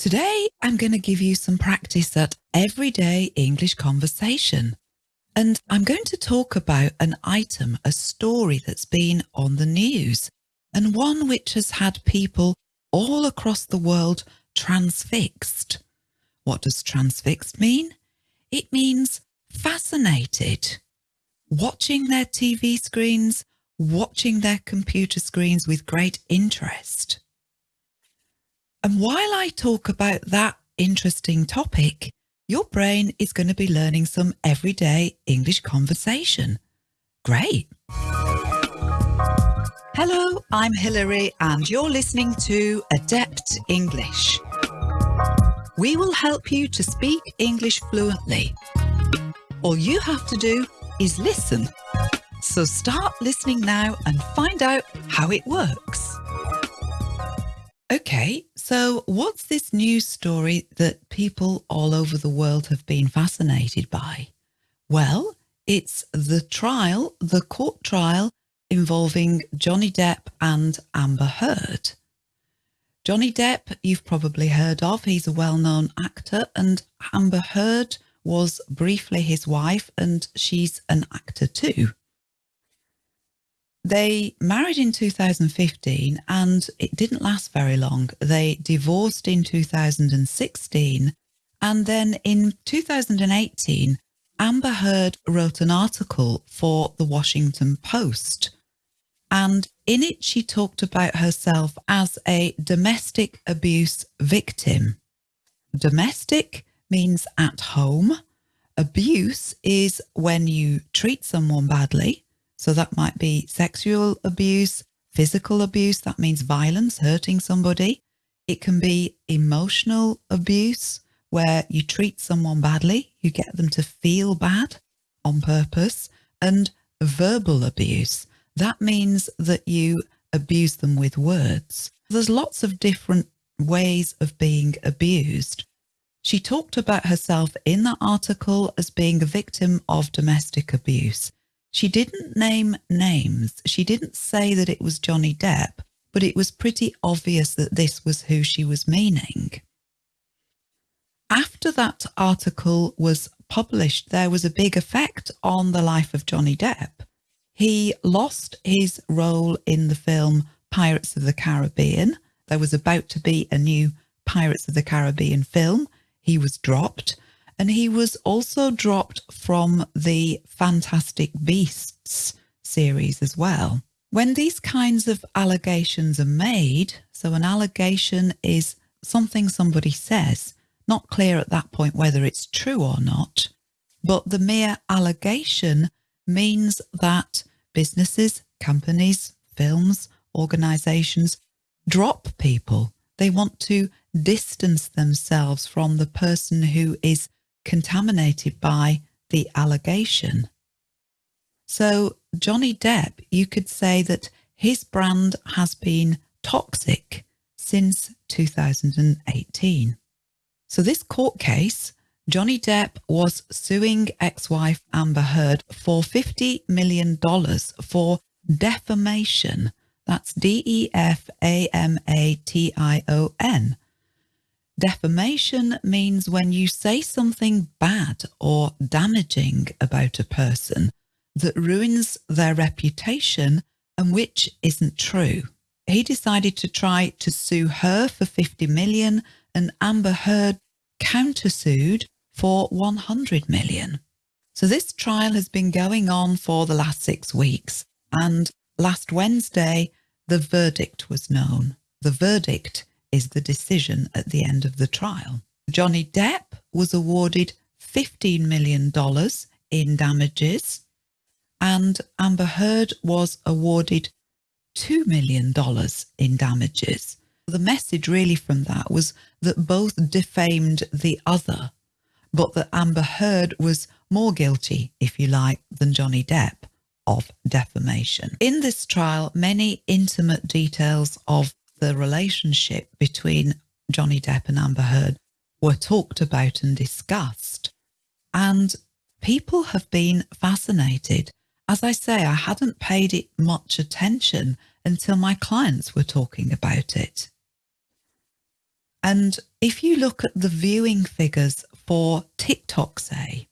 Today, I'm going to give you some practice at everyday English conversation. And I'm going to talk about an item, a story that's been on the news, and one which has had people all across the world transfixed. What does transfixed mean? It means fascinated, watching their TV screens, watching their computer screens with great interest. And while I talk about that interesting topic, your brain is going to be learning some everyday English conversation. Great. Hello, I'm Hilary and you're listening to Adept English. We will help you to speak English fluently. All you have to do is listen. So start listening now and find out how it works. Okay, so what's this news story that people all over the world have been fascinated by? Well, it's the trial, the court trial involving Johnny Depp and Amber Heard. Johnny Depp, you've probably heard of. He's a well-known actor and Amber Heard was briefly his wife and she's an actor too. They married in 2015 and it didn't last very long. They divorced in 2016 and then in 2018, Amber Heard wrote an article for the Washington Post and in it she talked about herself as a domestic abuse victim. Domestic means at home. Abuse is when you treat someone badly so that might be sexual abuse, physical abuse, that means violence, hurting somebody. It can be emotional abuse where you treat someone badly, you get them to feel bad on purpose, and verbal abuse. That means that you abuse them with words. There's lots of different ways of being abused. She talked about herself in that article as being a victim of domestic abuse. She didn't name names. She didn't say that it was Johnny Depp, but it was pretty obvious that this was who she was meaning. After that article was published, there was a big effect on the life of Johnny Depp. He lost his role in the film Pirates of the Caribbean. There was about to be a new Pirates of the Caribbean film. He was dropped and he was also dropped from the Fantastic Beasts series as well. When these kinds of allegations are made, so an allegation is something somebody says, not clear at that point whether it's true or not, but the mere allegation means that businesses, companies, films, organizations drop people. They want to distance themselves from the person who is contaminated by the allegation. So Johnny Depp, you could say that his brand has been toxic since 2018. So this court case, Johnny Depp was suing ex-wife Amber Heard for $50 million for defamation. That's D-E-F-A-M-A-T-I-O-N. Defamation means when you say something bad or damaging about a person that ruins their reputation and which isn't true. He decided to try to sue her for 50 million and Amber Heard countersued for 100 million. So this trial has been going on for the last six weeks and last Wednesday the verdict was known. The verdict is the decision at the end of the trial. Johnny Depp was awarded $15 million in damages and Amber Heard was awarded $2 million in damages. The message really from that was that both defamed the other, but that Amber Heard was more guilty, if you like, than Johnny Depp of defamation. In this trial, many intimate details of the relationship between Johnny Depp and Amber Heard were talked about and discussed. And people have been fascinated. As I say, I hadn't paid it much attention until my clients were talking about it. And if you look at the viewing figures for TikTok, say,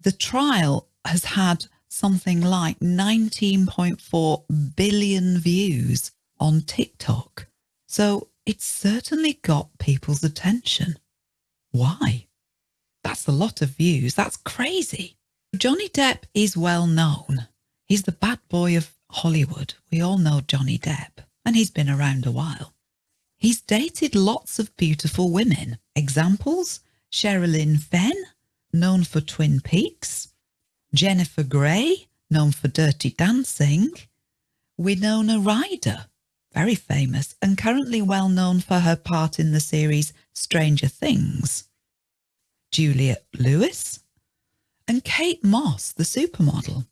the trial has had something like 19.4 billion views on TikTok. So it's certainly got people's attention. Why? That's a lot of views. That's crazy. Johnny Depp is well known. He's the bad boy of Hollywood. We all know Johnny Depp, and he's been around a while. He's dated lots of beautiful women. Examples Sherilyn Fenn, known for Twin Peaks, Jennifer Grey, known for Dirty Dancing, Winona Ryder, very famous and currently well known for her part in the series Stranger Things, Juliette Lewis, and Kate Moss, the supermodel.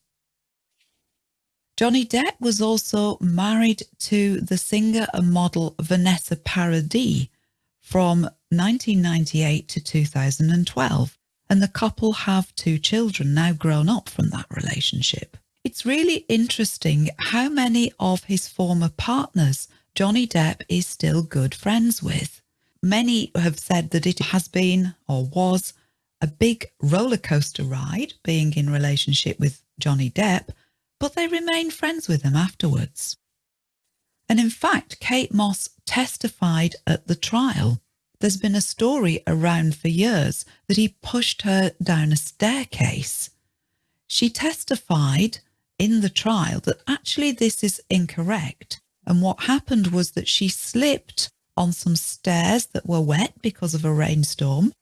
Johnny Depp was also married to the singer and model Vanessa Paradis from 1998 to 2012, and the couple have two children now grown up from that relationship. It's really interesting how many of his former partners Johnny Depp is still good friends with. Many have said that it has been or was a big roller coaster ride being in relationship with Johnny Depp, but they remain friends with him afterwards. And in fact, Kate Moss testified at the trial. There's been a story around for years that he pushed her down a staircase. She testified in the trial that actually this is incorrect. And what happened was that she slipped on some stairs that were wet because of a rainstorm.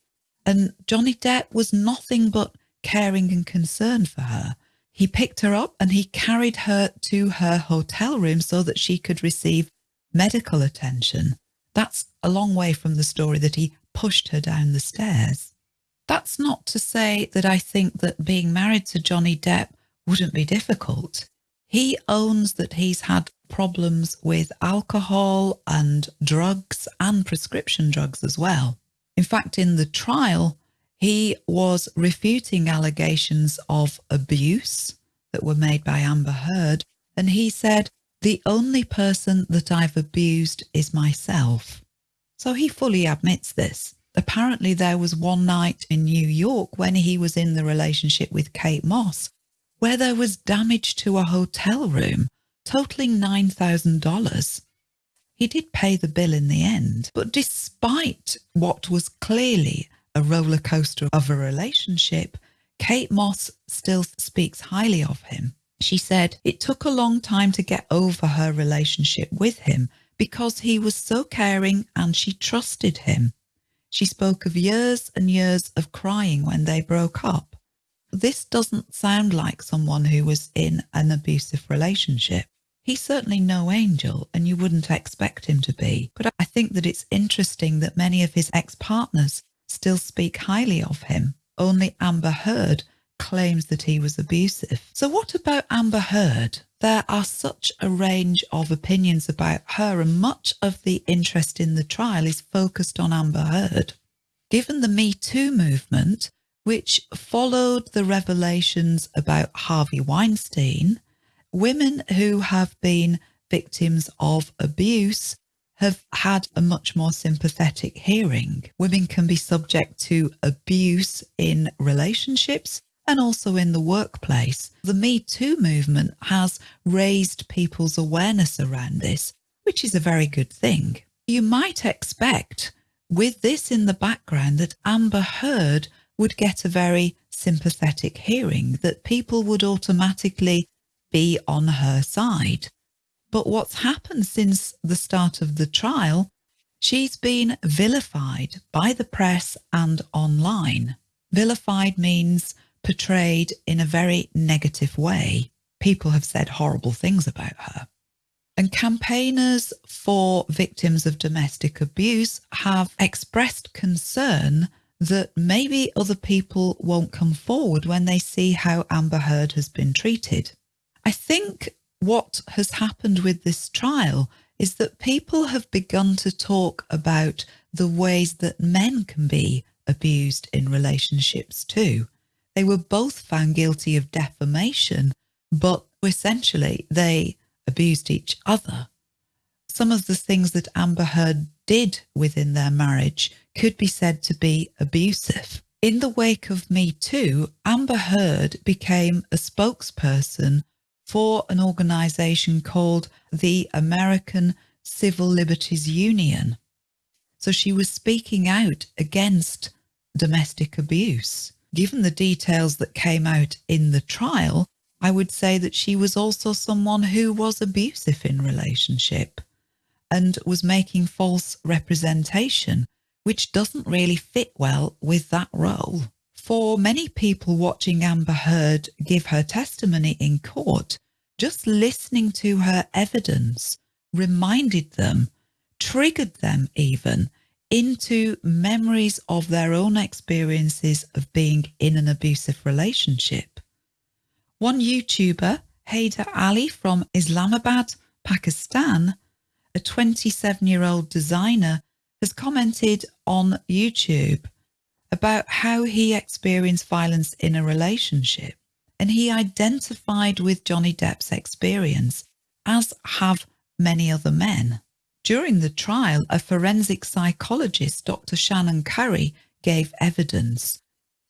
And Johnny Depp was nothing but caring and concerned for her. He picked her up and he carried her to her hotel room so that she could receive medical attention. That's a long way from the story that he pushed her down the stairs. That's not to say that I think that being married to Johnny Depp wouldn't be difficult. He owns that he's had problems with alcohol and drugs and prescription drugs as well. In fact, in the trial, he was refuting allegations of abuse that were made by Amber Heard. And he said, the only person that I've abused is myself. So he fully admits this. Apparently, there was one night in New York when he was in the relationship with Kate Moss where there was damage to a hotel room totaling $9,000. He did pay the bill in the end, but despite what was clearly a roller coaster of a relationship, Kate Moss still speaks highly of him. She said it took a long time to get over her relationship with him because he was so caring and she trusted him. She spoke of years and years of crying when they broke up this doesn't sound like someone who was in an abusive relationship. He's certainly no angel and you wouldn't expect him to be. But I think that it's interesting that many of his ex-partners still speak highly of him. Only Amber Heard claims that he was abusive. So what about Amber Heard? There are such a range of opinions about her and much of the interest in the trial is focused on Amber Heard. Given the Me Too movement, which followed the revelations about Harvey Weinstein, women who have been victims of abuse have had a much more sympathetic hearing. Women can be subject to abuse in relationships and also in the workplace. The Me Too movement has raised people's awareness around this, which is a very good thing. You might expect with this in the background that Amber Heard would get a very sympathetic hearing, that people would automatically be on her side. But what's happened since the start of the trial, she's been vilified by the press and online. Vilified means portrayed in a very negative way. People have said horrible things about her. And campaigners for victims of domestic abuse have expressed concern that maybe other people won't come forward when they see how Amber Heard has been treated. I think what has happened with this trial is that people have begun to talk about the ways that men can be abused in relationships too. They were both found guilty of defamation, but essentially they abused each other. Some of the things that Amber Heard did within their marriage could be said to be abusive. In the wake of Me Too, Amber Heard became a spokesperson for an organization called the American Civil Liberties Union. So she was speaking out against domestic abuse. Given the details that came out in the trial, I would say that she was also someone who was abusive in relationship and was making false representation, which doesn't really fit well with that role. For many people watching Amber Heard give her testimony in court, just listening to her evidence reminded them, triggered them even, into memories of their own experiences of being in an abusive relationship. One YouTuber, Haider Ali from Islamabad, Pakistan, a 27 year old designer, has commented on YouTube about how he experienced violence in a relationship and he identified with Johnny Depp's experience, as have many other men. During the trial, a forensic psychologist, Dr. Shannon Curry, gave evidence.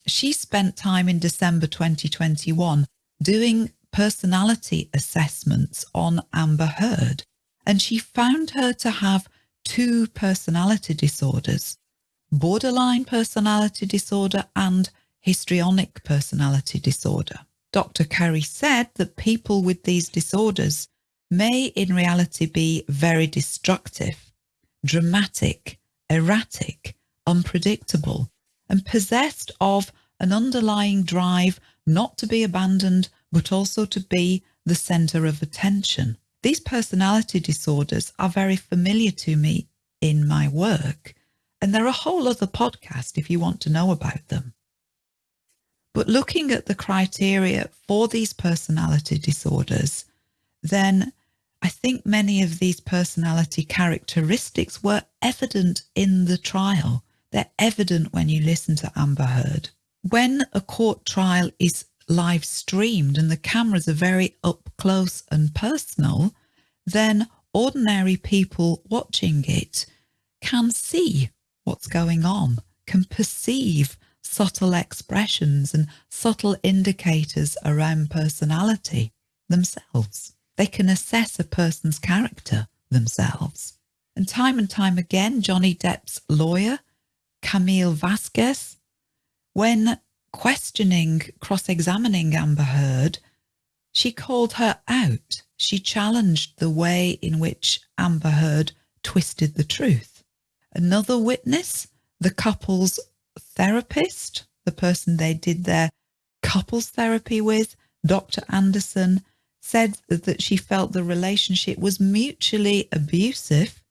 She spent time in December 2021 doing personality assessments on Amber Heard, and she found her to have two personality disorders, borderline personality disorder and histrionic personality disorder. Dr. Curry said that people with these disorders may in reality be very destructive, dramatic, erratic, unpredictable, and possessed of an underlying drive not to be abandoned, but also to be the center of attention. These personality disorders are very familiar to me in my work, and they're a whole other podcast if you want to know about them. But looking at the criteria for these personality disorders, then I think many of these personality characteristics were evident in the trial. They're evident when you listen to Amber Heard. When a court trial is live streamed and the cameras are very up close and personal, then ordinary people watching it can see what's going on, can perceive subtle expressions and subtle indicators around personality themselves. They can assess a person's character themselves. And time and time again, Johnny Depp's lawyer, Camille Vasquez, when questioning, cross examining Amber Heard, she called her out. She challenged the way in which Amber Heard twisted the truth. Another witness, the couple's therapist, the person they did their couples therapy with, Dr. Anderson, said that she felt the relationship was mutually abusive,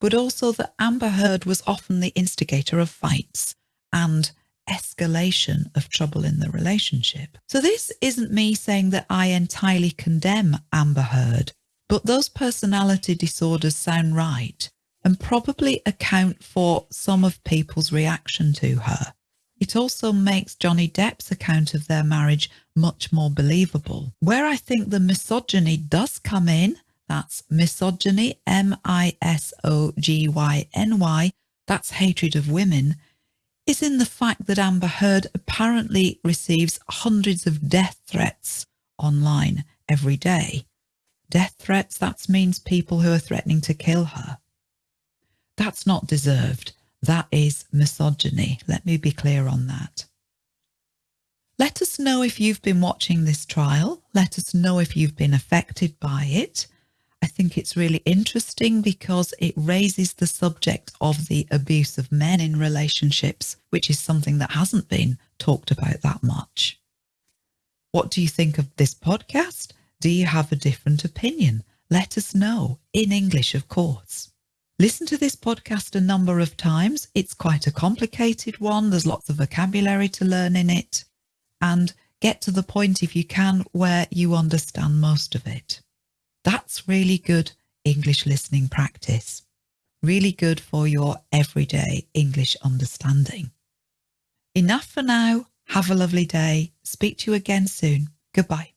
but also that Amber Heard was often the instigator of fights and escalation of trouble in the relationship. So this isn't me saying that I entirely condemn Amber Heard, but those personality disorders sound right and probably account for some of people's reaction to her. It also makes Johnny Depp's account of their marriage much more believable. Where I think the misogyny does come in, that's misogyny, M I S O G Y N Y, that's hatred of women, is in the fact that Amber Heard apparently receives hundreds of death threats online every day. Death threats, that means people who are threatening to kill her. That's not deserved. That is misogyny. Let me be clear on that. Let us know if you've been watching this trial. Let us know if you've been affected by it. I think it's really interesting because it raises the subject of the abuse of men in relationships, which is something that hasn't been talked about that much. What do you think of this podcast? Do you have a different opinion? Let us know in English, of course. Listen to this podcast a number of times. It's quite a complicated one. There's lots of vocabulary to learn in it. And get to the point, if you can, where you understand most of it. That's really good English listening practice. Really good for your everyday English understanding. Enough for now. Have a lovely day. Speak to you again soon. Goodbye.